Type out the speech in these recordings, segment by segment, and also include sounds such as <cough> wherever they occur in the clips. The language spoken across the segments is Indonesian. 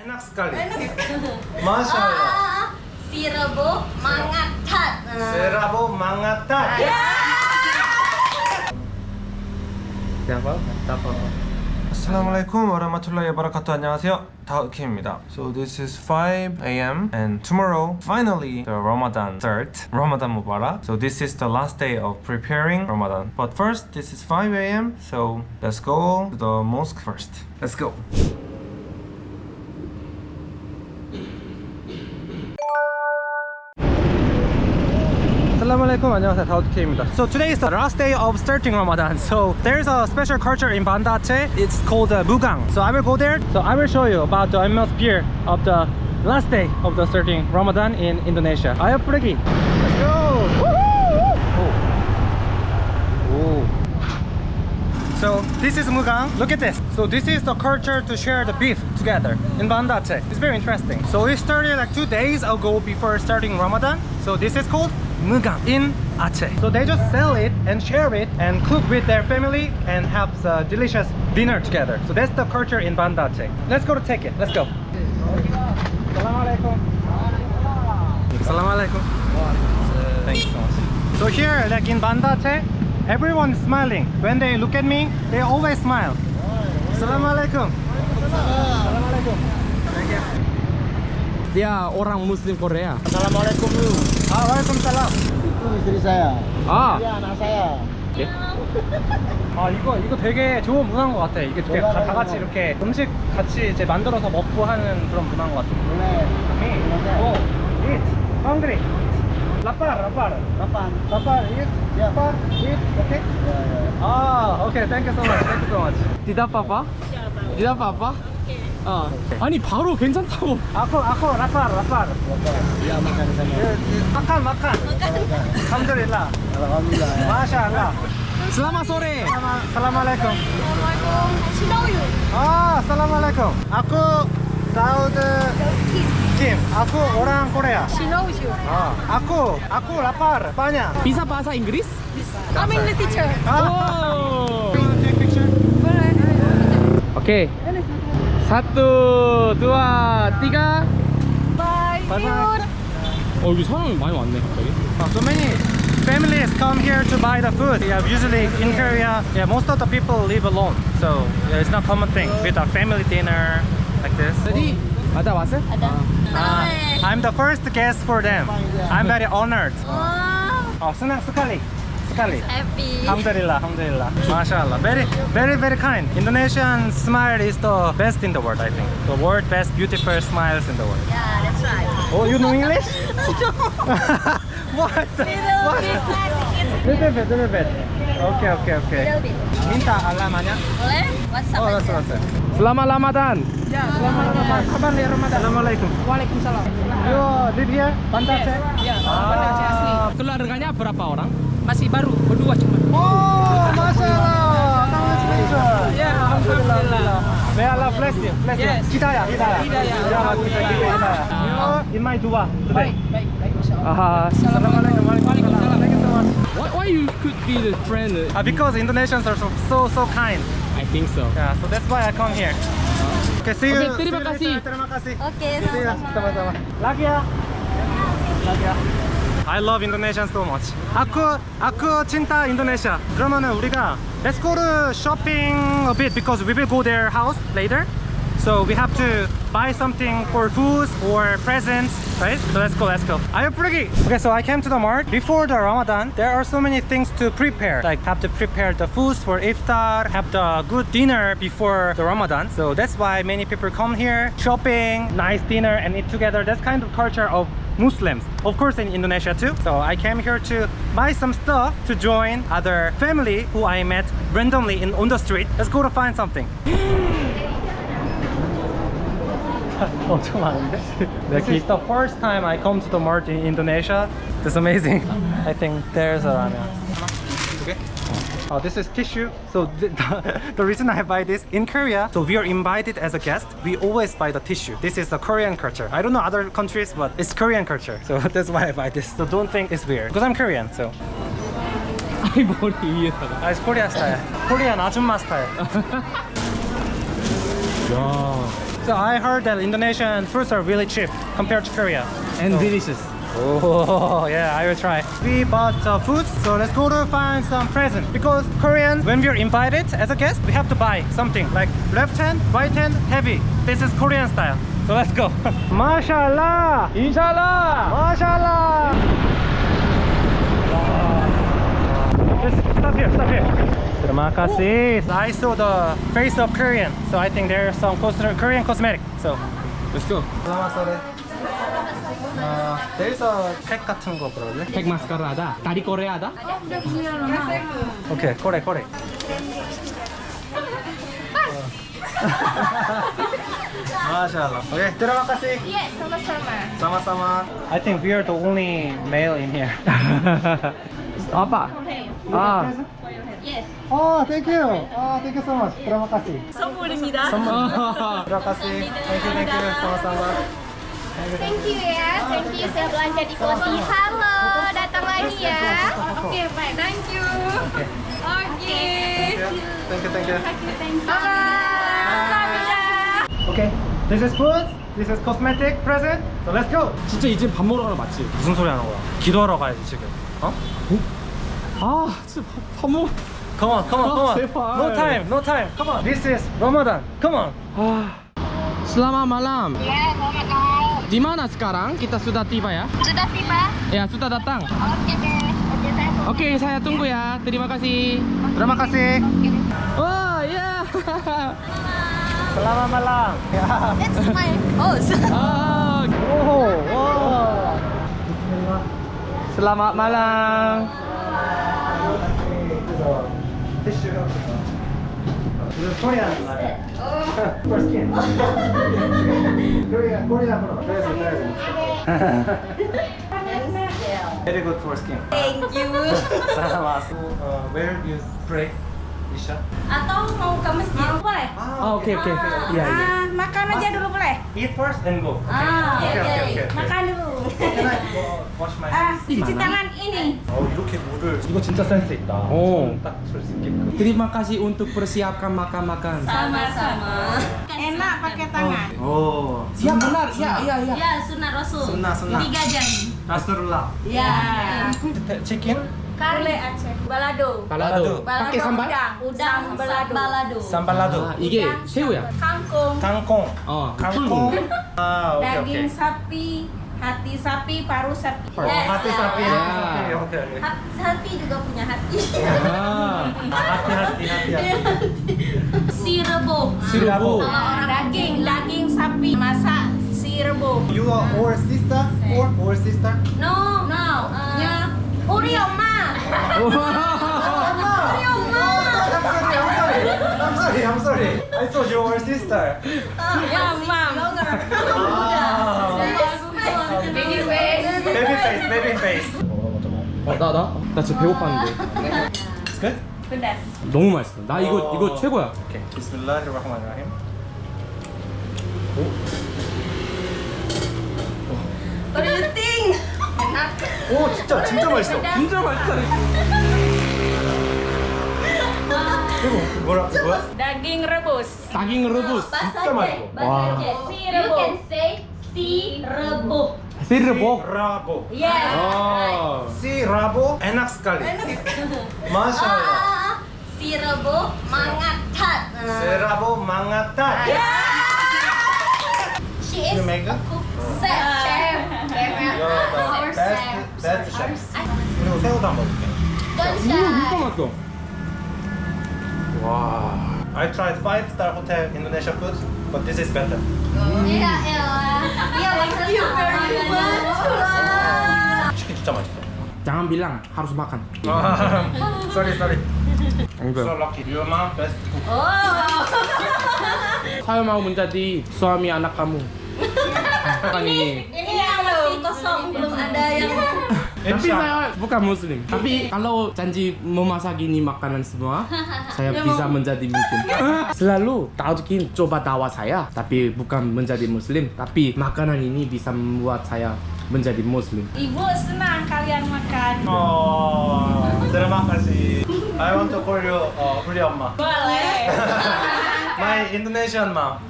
Enak sekali. <laughs> Masya Allah. Ah, si rebo mangatat. Ah. Serabo mangatan. Siapa? <laughs> Siapa? Assalamualaikum warahmatullahi wabarakatuh. 안녕하세요. 다우킴입니다. So this is 5 a.m. and tomorrow finally the Ramadan start. Ramadan Mubarak. So this is the last day of preparing Ramadan. But first this is 5 a.m. So let's go to the mosque first. Let's go. Assalamualaikum 안녕하세요 다우드케입니다 So today is the last day of starting Ramadan So there's a special culture in Banda Aceh It's called uh, Mugang So I will go there So I will show you about the atmosphere of the last day of the starting Ramadan in Indonesia Ayo pergi Let's go Woohoo! Oh. Oh. So this is Mugang. Look at this. So this is the culture to share the beef together in Banda Aceh. It's very interesting. So we started like two days ago before starting Ramadan. So this is called Mugang in Aceh. So they just sell it and share it and cook with their family and have a delicious dinner together. So that's the culture in Banda Aceh. Let's go to take it. Let's go. Assalamualaikum. Assalamualaikum. Thank you so much. So here, like in Banda Aceh, everyone is smiling. When they look at me, they always smile. Assalamualaikum. Assalamualaikum. Dia orang Muslim Korea. Assalamualaikum dulu. Ah, Waalaikumsalam. Itu istri saya. 아, Dia anak saya. 아 이거 이거 되게 좋은 문화인 것 같아. 이게 되게 다, 다 같이 이렇게 음식 같이 이제 만들어서 먹고 하는 그런 문화인 것 같아. Me, oh, eat, hungry, lapar, lapar, Kapan? lapar, eat, lapar, eat. Ah, okay, thank you so much, thank you so much. tidak apa-apa? Tidak apa-apa? 어. 아니 바로 괜찮다고. Aku, aku lapar, lapar. Ya makan sana. Makan, makan. Alhamdulillah. Alhamdulillah. ya. Masya Allah. Selamat sore. Assalamualaikum. Assalamualaikum. Shinoyu. Ah, Assalamualaikum. Aku Daud Kim. Aku orang Korea. Shinoyu. Ah, aku, aku lapar, banyak. Bisa bahasa Inggris? I'm English teacher. Oh. Take picture. Oke. Satu, dua, tiga. Bye. Bye bye. 어 여기 사람이 많이 왔네 갑자기. Oh, so many families come here to buy the food. Yeah, usually in Korea, yeah, most of the people live alone. So yeah, it's not common thing with a family dinner like this. Jadi ada 왔어? Ada. Ah, I'm the first guest for them. I'm very honored. Wow. Oh, senang sekali. Happy. Alhamdulillah, alhamdulillah. MashaAllah. Very, very, very kind. Indonesian smile is the best in the world, I think. The world best beautiful smiles in the world. Yeah, that's right. Oh, you know English? <laughs> <laughs> what? Little What? bit. Little bit, little bit. Okay, okay, okay. Little bit. Minta alamatnya. Boleh? WhatsApp Oh, aja. that's what Selamat Ramadan. Kapan nih Ramadan? Assalamualaikum. Waalaikumsalam. Here? Banda Aceh? Ya, Banda Aceh asli. Keluarganya berapa orang? Masih baru, berdua cuma. Oh, picture. Ya, alhamdulillah. May Allah bless you. Bless you. Hidayah, hidayah. Hidayah. Ya, kita kita hidayah. You in my dua today. Baik, baik, baik. Insyaallah. Assalamualaikum. Waalaikumsalam. Thank you so much. Why, why you could be the friend? Uh, because Indonesians are so so, so kind. I think so. Yeah, so that's why I come here. Okay, see you. Okay, terima see you kasih. later. Terima kasih. Oke, See you. sama-sama. Sama-sama. Lagi ya. Lagi ya. I love Indonesian so much. aku aku cinta Indonesia. 그러면은 우리가 let's go to shopping a bit because we will go their house later. So we have to buy something for foods or presents, right? So let's go, let's go. Ayo pergi. Okay, so I came to the mart before the Ramadan. There are so many things to prepare. Like have to prepare the foods for iftar, have the good dinner before the Ramadan. So that's why many people come here, shopping, nice dinner, and eat together. That's kind of culture of Muslims. Of course in Indonesia too. So I came here to buy some stuff to join other family who I met randomly in on the street. Let's go to find something. <gasps> <laughs> <laughs> 엄청 많은데? This is the first time I come to the mart in Indonesia. It's amazing. <laughs> I think there's a ramen. Okay. Oh, this is tissue. So the, the, <laughs> the reason I buy this in Korea, so we are invited as a guest. We always buy the tissue. This is the Korean culture. I don't know other countries, but it's Korean culture. So that's why I buy this. So don't think it's weird because I'm Korean. So 아이 머리 위에다가. ah, it's Korea style. Korean 아줌마 style. 야. So I heard that Indonesian fruits are really cheap compared to Korea. And delicious. Oh <laughs> yeah, I will try. We bought uh, food, so let's go to find some present. Because Korean, when we're invited as a guest, we have to buy something like left hand, right hand, heavy. This is Korean style. So let's go. <laughs> Mashallah, Inshallah. Mashallah. Just stop here, stop here. Terima kasih. I saw the face of Korean, so I think there's some cos- Korean cosmetic. So Let's go. Selamat sore. Uh, there's a 팩 같은 거 그러네. 팩 마스카라다. 다리 꼬레하다. 오케이, 코레 코레. <laughs> 마샬라. 오케이, terima kasih. Yes, sama-sama. Sama-sama. I think we are the only male in here. <laughs> 아빠. 아. Oh, thank you. Oh, thank you so much. terima kasih. 선물입니다. Terima kasih. Thank you, thank you. Sama-sama. Thank you ya, thank you sudah belanja di Koti. Halo, datang lagi ya. Oke, baik. Thank you. Oke. Thank you, thank you. Thank you. Bye. Okay, this is food. This is cosmetic present. So let's go. 진짜 이제 밥 먹으러 가는 거 맞지? 무슨 소리 하는 거야? 기도하러 가야지 지금. 어? 아, 진짜 밥, 밥 먹. Come on, come on, come on. No time, no time. Come on. This is Ramadan. Come on. Ah. Selamat malam. Ya, selamat malam. Di mana sekarang? Kita sudah tiba ya? Sudah tiba. Ya, sudah datang. Oke deh. Oke, okay, saya tunggu ya. Terima kasih. Terima kasih. Oh, ya. Yeah. <laughs> Selamat malam. Ya. It's my host. <laughs> Oh. Oh, wow. Selamat malam. Selamat malam. Tissue. This is Korean. For skin. Korean, Korean. Present, present. Very good for skin. Thank you. Selamat. So, uh, where you pray, Isha? Atau mau ke masjid? Boleh. Ah, oke oke. Iya, iya. Ah, makan aja dulu boleh? Eat first and go. Ah, Oke, oke, oke, oke. Makan dulu. Can I go wash my Ah, hands? cuci tangan ini. 어 이렇게 물을 이거 진짜 센스 있다. 오. 딱줄 수 있게끔. Terima kasih untuk persiapkan makan-makan. Sama-sama. Enak pakai tangan. 오. Ya benar, ya ya ya. Ya, sunat Rasul. Sunnah, sunnah. Tiga jari. 나스룰라. Ya. 치킨? Kari Aceh. Balado. Balado. Pakai sambal? Udang balado. 삼발라도. 아, 이게 새우야. Kangkung. 강콩. 어, 강콩. 콩. 아 오케이 daging 오케이. sapi, hati sapi paru sapi oh, yes. hati sapi ya. hati sapi ya oke sapi juga punya hati ah. hati hati hati si rebo si rebo daging daging sapi masak rebo you are uh, or sister or or sister no no uh, yeah. uri oma I'm sorry, I'm sorry. I thought you were sister. Uh, yeah, mom. Oh, yeah. Mam, mam. 아. Baby face. Baby face, baby face. 어, 나, 나? 나 진짜 배고팠는데. It's good? 너무 맛있어. 나 이거, 어. 이거 최고야. 오케이. 비스밀라히르rahmanirrahim. What do you think? Enak. 오, 진짜 진짜 맛있어. 진짜 맛있다. 이거 뭐라 뭐야? Daging rebus. daging rebus. 진짜. 맛있어. 와. You can say si rebung. 시르보. 라보. Yes. 어. 시라보 enak sekali. 마샬라. Ah, si rebung mangatat. Ah. 세라보 망아타. She is You make it? cook chef. Chef. You're the best best chef. 그리고 새우도 한번 먹을게. Don't 이거 진짜 shy. 맛있어. 와. I tried five star hotel Indonesia food, but this is better. Iya, elah. Iya, thank you very much. 치킨 진짜 맛있어. Jangan bilang harus makan. 아, <laughs> sorry sorry. So Enggak. lucky. Your mom best cook. Oh. <laughs> Saya mau menjadi suami anak kamu. <laughs> Kan ini. Ini yang masih kosong, belum ada yang tapi saya bukan muslim. Tapi kalau janji memasak ini makanan semua <laughs> saya bisa menjadi muslim. <laughs> Selalu Tajukin coba tawa saya tapi bukan menjadi muslim. Tapi makanan ini bisa membuat saya menjadi muslim. Ibu senang kalian makan. Oh terima kasih. I want to call you uh, Huli boleh. <laughs> My Indonesian mom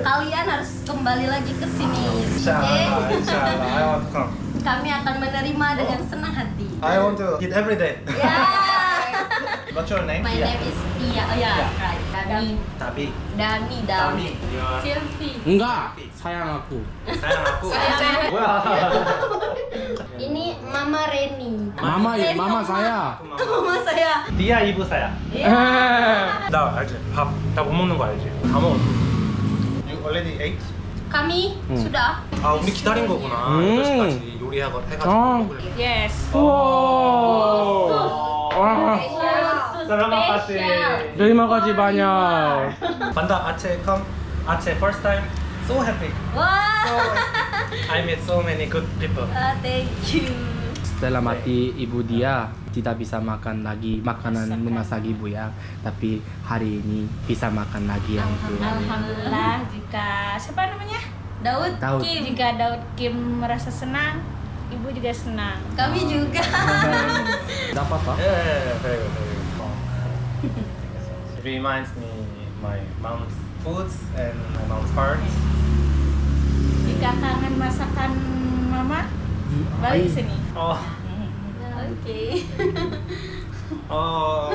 kalian harus kembali lagi ke sini. Insyaallah, insyaallah, I want to come Kami akan menerima dengan senang hati. I want to eat every day. Ya. <laughs> What's your name? My name is Tia. Oh ya, right. Dani. Tabi. Dani. Dani. Selfie. Enggak, sayang aku. Sayang aku. Iya. <laughs> Ini Mama Reni. Mama ya, mama saya. Mama saya. Dia ibu saya. Eh. <laughs> 나 알지? 밥 다 못 먹는 거 알지? 다 먹었어. You already ate? Kami Hmm. sudah. 아 우리 기다린 거구나. 음. 8시까지 요리하고 해가지고 아. 먹으려고. Yes. Wah, Terima kasih. terima kasih banyak. Banda Aceh come Aceh first time so happy. Wah. I met so many good people. Ah, thank you. Setelah mati ibu dia tidak bisa makan lagi makanan memasak ibu ya, tapi hari ini bisa makan lagi yang itu. Alhamdulillah jika siapa namanya? Daud. Daud. Kim. Jika Daud Kim merasa senang, ibu juga senang. Kami juga. <laughs> Tidak apa-apa. Yeah, yeah, yeah, very good, very good. <laughs> It reminds me my mom's foods and my mom's heart. Jika kangen masakan mama, balik sini. Oh, <laughs> Oke. oh.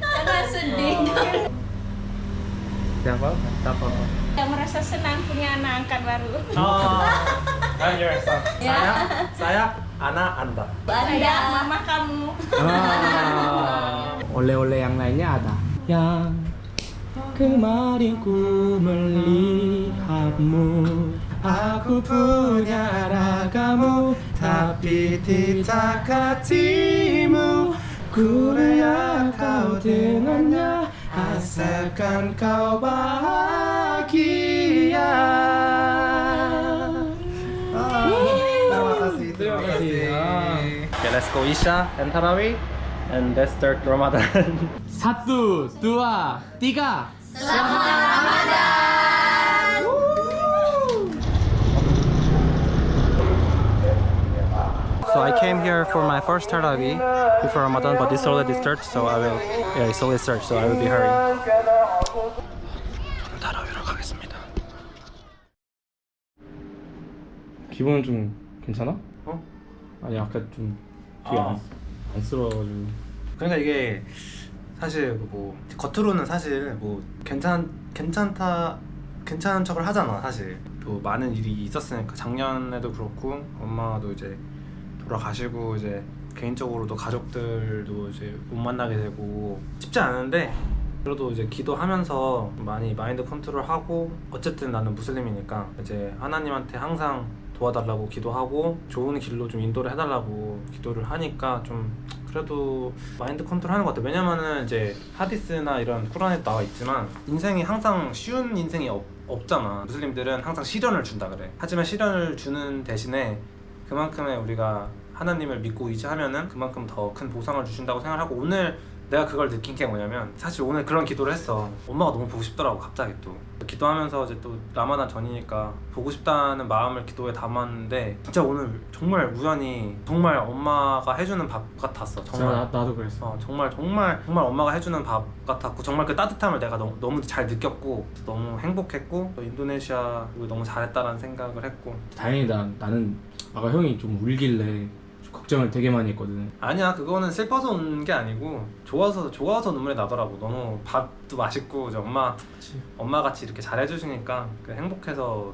Jangan sedih. Tidak apa-apa. Tidak apa-apa. Yang merasa senang punya anak angkat baru. Oh, son. Ya. Saya, saya anak anda. Anda. mama kamu. Ah, oleh-oleh yang lainnya ada. Yang kemarin ku melihatmu, aku punya ragamu, tapi tidak hatimu. Ku kau dengannya, asalkan kau bahagia. Terima ah, kasih. Terima kasih. Okay, let's go Isha and Tarawih and let's start Ramadan. <laughs> Satu, dua, tiga. Selamat Ramadan. So I came here for my first Tarawih before Ramadan, but it's already started, so I will. Yeah, it's already started, so I will be hurrying. 기분은 좀 괜찮아? 어? 아니 아까 좀 되게 아. 안, 안쓰러워가지고 그러니까 이게 사실 뭐 겉으로는 사실 뭐 괜찮 괜찮다 괜찮은 척을 하잖아 사실 또 많은 일이 있었으니까 작년에도 그렇고 엄마도 이제 돌아가시고 이제 개인적으로도 가족들도 이제 못 만나게 되고 쉽지 않은데 그래도 이제 기도하면서 많이 마인드 컨트롤하고 어쨌든 나는 무슬림이니까 이제 하나님한테 항상 도와달라고 기도하고 좋은 길로 좀 인도를 해달라고 기도를 하니까 좀 그래도 마인드 컨트롤 하는 것 같아. 왜냐면은 이제 하디스나 이런 쿠란에 나와 있지만 인생이 항상 쉬운 인생이 없, 없잖아. 무슬림들은 항상 시련을 준다 그래. 하지만 시련을 주는 대신에 그만큼의 우리가 하나님을 믿고 의지하면은 그만큼 더 큰 보상을 주신다고 생각하고 오늘 내가 그걸 느낀 게 뭐냐면 사실 오늘 그런 기도를 했어. 엄마가 너무 보고 싶더라고 갑자기 또. 기도하면서 이제 또 라마단 전이니까 보고 싶다는 마음을 기도에 담았는데 진짜 오늘 정말 우연히 정말 엄마가 해주는 밥 같았어 정말. 나, 나도 그랬어. 어, 정말 정말 정말 엄마가 해주는 밥 같았고 정말 그 따뜻함을 내가 너무, 너무 잘 느꼈고 너무 행복했고 또 인도네시아 너무 잘했다라는 생각을 했고. 다행이다 나는 아까 형이 좀 울길래 좀 걱정을 되게 많이 했거든 아니야 그거는 슬퍼서 우는 게 아니고 좋아서 좋아서 눈물이 나더라고 너무 밥도 맛있고 이제 엄마 엄마 같이 이렇게 잘 해주시니까 그 행복해서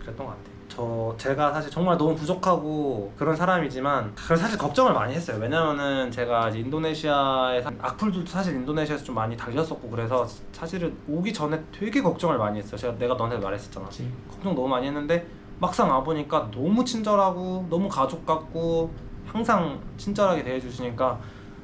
그랬던 것 같아. 저 제가 사실 정말 너무 부족하고 그런 사람이지만 그걸 사실 걱정을 많이 했어요. 왜냐면은 제가 이제 인도네시아에 사- 악플도 사실 인도네시아에서 좀 많이 달렸었고 그래서 사실은 오기 전에 되게 걱정을 많이 했어요. 제가 내가 너한테 말했었잖아. 그치. 걱정 너무 많이 했는데 막상 와 보니까 너무 친절하고 너무 가족 같고 항상 친절하게 대해주시니까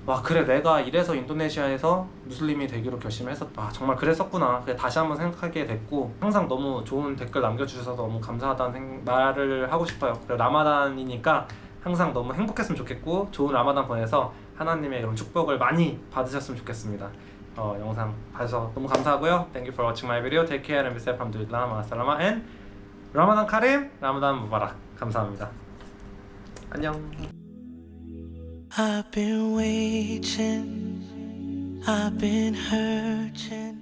와 그래 내가 이래서 인도네시아에서 무슬림이 되기로 결심했었다. 아, 정말 그랬었구나. 그래 다시 한번 생각하게 됐고 항상 너무 좋은 댓글 남겨주셔서 너무 감사하다는 생- 말을 하고 싶어요. 그리고 라마단이니까 항상 너무 행복했으면 좋겠고 좋은 라마단 보내서 하나님의 그런 축복을 많이 받으셨으면 좋겠습니다. 어, 영상 봐주셔서 너무 감사하고요. Thank you for watching my video. Take care and be safe Alhamdulillah 마살라마 and 라마단 카림 라마단 무바락 감사합니다. 안녕 I've been waiting, I've been hurting